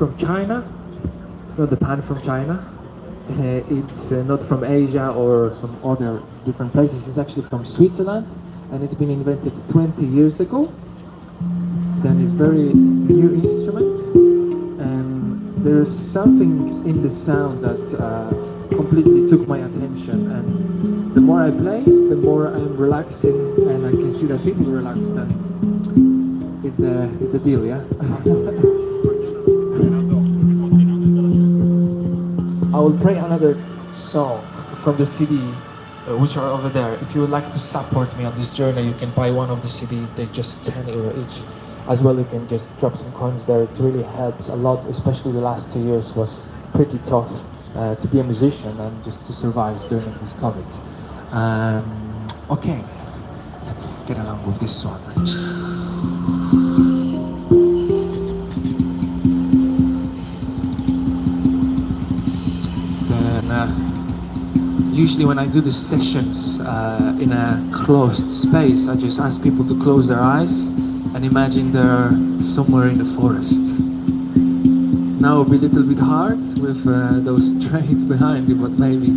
from China. It's not the pan from China. Uh, it's uh, not from Asia or some other different places. It's actually from Switzerland, and it's been invented 20 years ago. Then it's very new instrument, and there's something in the sound that uh, completely took my attention. And the more I play, the more I'm relaxing, and I can see that people relax. And it's a it's a deal, yeah. I will play another song from the CD, uh, which are over there. If you would like to support me on this journey, you can buy one of the CD. They're just 10 euro each. As well, you can just drop some coins there. It really helps a lot, especially the last two years was pretty tough uh, to be a musician and just to survive during this COVID. Um, okay, let's get along with this one. Uh, usually when I do the sessions uh, in a closed space, I just ask people to close their eyes and imagine they're somewhere in the forest. Now it'll be a little bit hard with uh, those trains behind you, but maybe